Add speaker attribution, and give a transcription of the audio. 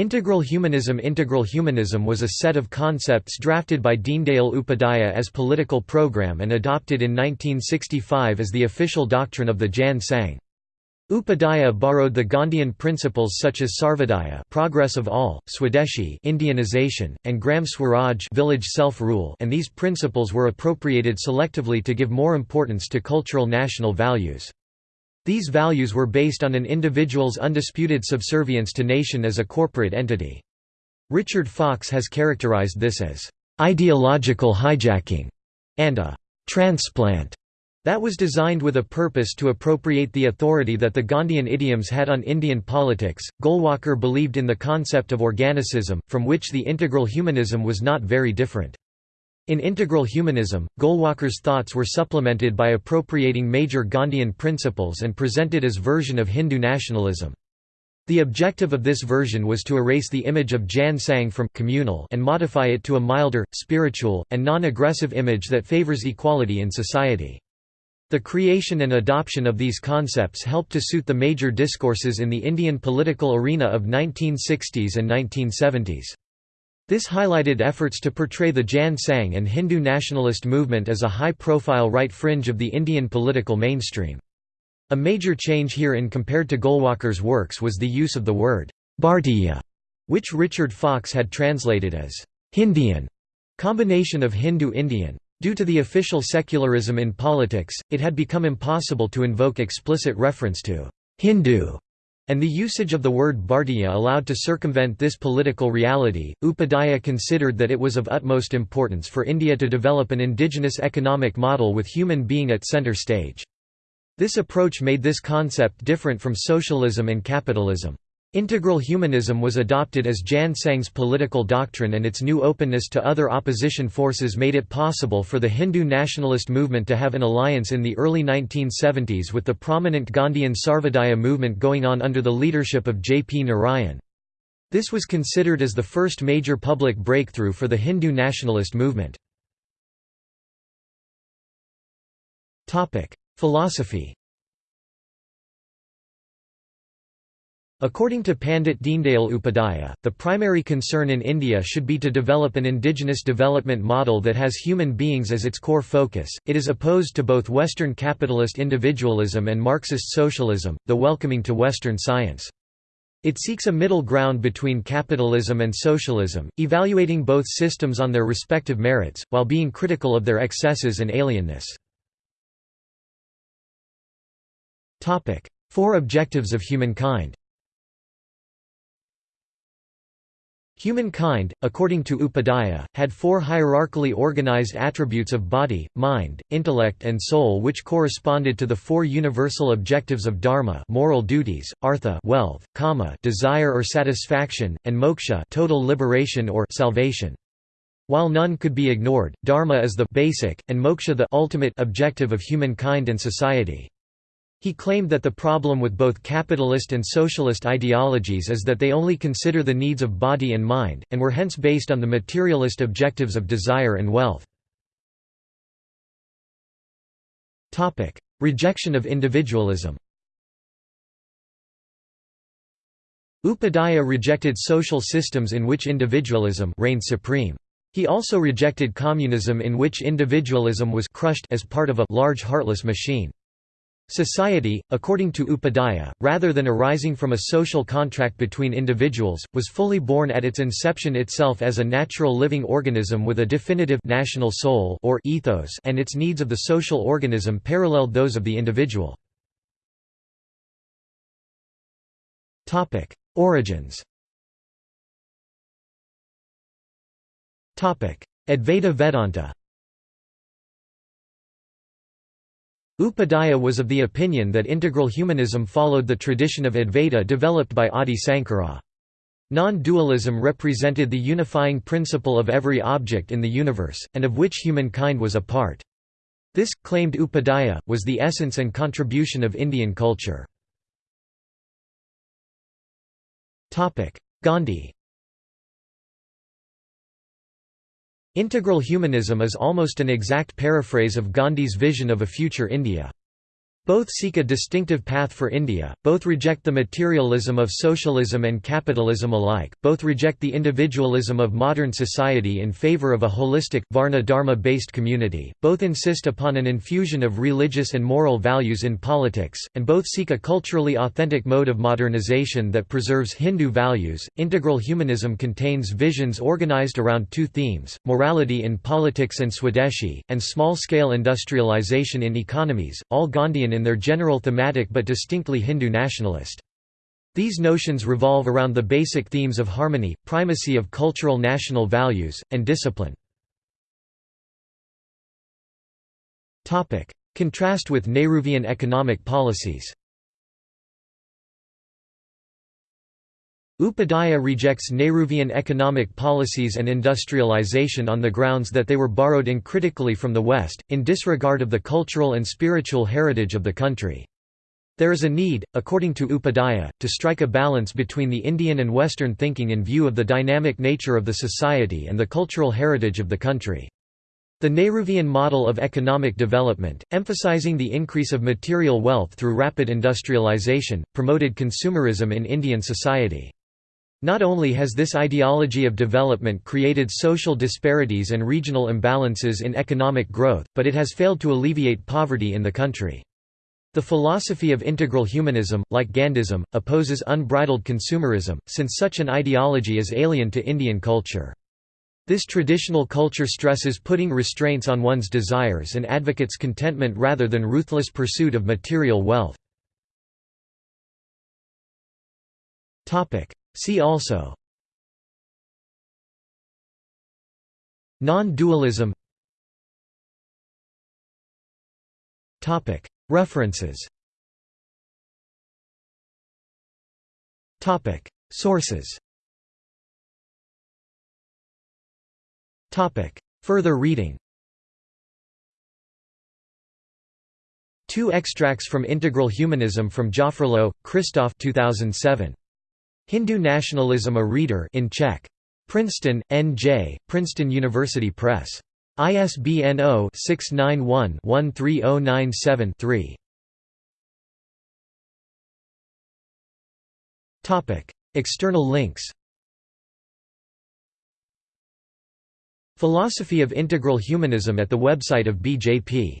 Speaker 1: Integral humanism Integral humanism was a set of concepts drafted by Deendayal Upadhyaya as political program and adopted in 1965 as the official doctrine of the Jan Sangh. Upadhyaya borrowed the Gandhian principles such as Sarvodaya progress of all, Swadeshi Indianization, and Gram Swaraj village self-rule and these principles were appropriated selectively to give more importance to cultural national values. These values were based on an individual's undisputed subservience to nation as a corporate entity. Richard Fox has characterized this as ideological hijacking and a transplant that was designed with a purpose to appropriate the authority that the Gandhian idioms had on Indian politics. Golwalkar believed in the concept of organicism, from which the integral humanism was not very different. In integral humanism, Golwalkar's thoughts were supplemented by appropriating major Gandhian principles and presented as version of Hindu nationalism. The objective of this version was to erase the image of Jan Sangh from communal and modify it to a milder, spiritual, and non-aggressive image that favors equality in society. The creation and adoption of these concepts helped to suit the major discourses in the Indian political arena of 1960s and 1970s. This highlighted efforts to portray the Jan Sangh and Hindu nationalist movement as a high-profile right fringe of the Indian political mainstream. A major change here in compared to Golwalkar's works was the use of the word Bhartiya, which Richard Fox had translated as Hindian, combination of Hindu-Indian. Due to the official secularism in politics, it had become impossible to invoke explicit reference to Hindu, and the usage of the word Bhartiya allowed to circumvent this political reality. Upadhyaya considered that it was of utmost importance for India to develop an indigenous economic model with human being at center stage. This approach made this concept different from socialism and capitalism. Integral humanism was adopted as Jan Sangh's political doctrine and its new openness to other opposition forces made it possible for the Hindu nationalist movement to have an alliance in the early 1970s with the prominent Gandhian Sarvodaya movement going on under the leadership of J. P. Narayan. This was considered as the first major public breakthrough for the Hindu nationalist movement. Philosophy According to Pandit Deendayal Upadhyaya, the primary concern in India should be to develop an indigenous development model that has human beings as its core focus. It is opposed to both Western capitalist individualism and Marxist socialism, though welcoming to Western science. It seeks a middle ground between capitalism and socialism, evaluating both systems on their respective merits, while being critical of their excesses and alienness. Four objectives of humankind Humankind, according to Upadhyaya, had four hierarchically organized attributes of body, mind, intellect and soul which corresponded to the four universal objectives of dharma moral duties, artha wealth, kama desire or satisfaction, and moksha total liberation or salvation. While none could be ignored, dharma is the basic, and moksha the ultimate objective of humankind and society. He claimed that the problem with both capitalist and socialist ideologies is that they only consider the needs of body and mind, and were hence based on the materialist objectives of desire and wealth. Rejection of individualism Upadhyaya rejected social systems in which individualism reigned supreme. He also rejected communism in which individualism was crushed as part of a large heartless machine. Society, according to Upadhyaya, rather than arising from a social contract between individuals, was fully born at its inception itself as a natural living organism with a definitive national soul or ethos and its needs of the social organism paralleled those of the individual. Origins Advaita Vedanta Upadhyaya was of the opinion that integral humanism followed the tradition of Advaita developed by Adi Sankara. Non-dualism represented the unifying principle of every object in the universe, and of which humankind was a part. This, claimed Upadhyaya, was the essence and contribution of Indian culture. Gandhi Integral humanism is almost an exact paraphrase of Gandhi's vision of a future India. Both seek a distinctive path for India, both reject the materialism of socialism and capitalism alike, both reject the individualism of modern society in favour of a holistic, Varna-Dharma-based community, both insist upon an infusion of religious and moral values in politics, and both seek a culturally authentic mode of modernization that preserves Hindu values. Integral humanism contains visions organized around two themes, morality in politics and Swadeshi, and small-scale industrialization in economies, all Gandhian in their general thematic but distinctly Hindu nationalist. These notions revolve around the basic themes of harmony, primacy of cultural national values, and discipline. Contrast with Nehruvian economic policies Upadhyaya rejects Nehruvian economic policies and industrialization on the grounds that they were borrowed uncritically from the West, in disregard of the cultural and spiritual heritage of the country. There is a need, according to Upadhyaya, to strike a balance between the Indian and Western thinking in view of the dynamic nature of the society and the cultural heritage of the country. The Nehruvian model of economic development, emphasizing the increase of material wealth through rapid industrialization, promoted consumerism in Indian society. Not only has this ideology of development created social disparities and regional imbalances in economic growth, but it has failed to alleviate poverty in the country. The philosophy of integral humanism, like Gandhism, opposes unbridled consumerism, since such an ideology is alien to Indian culture. This traditional culture stresses putting restraints on one's desires and advocates contentment rather than ruthless pursuit of material wealth. See also Non-dualism References Sources Further reading Two extracts from Integral Humanism from Jaffrelot, Christophe 2007. Hindu Nationalism A Reader in Czech. Princeton, N.J., Princeton University Press. ISBN 0-691-13097-3. External links Philosophy of Integral Humanism at the website of BJP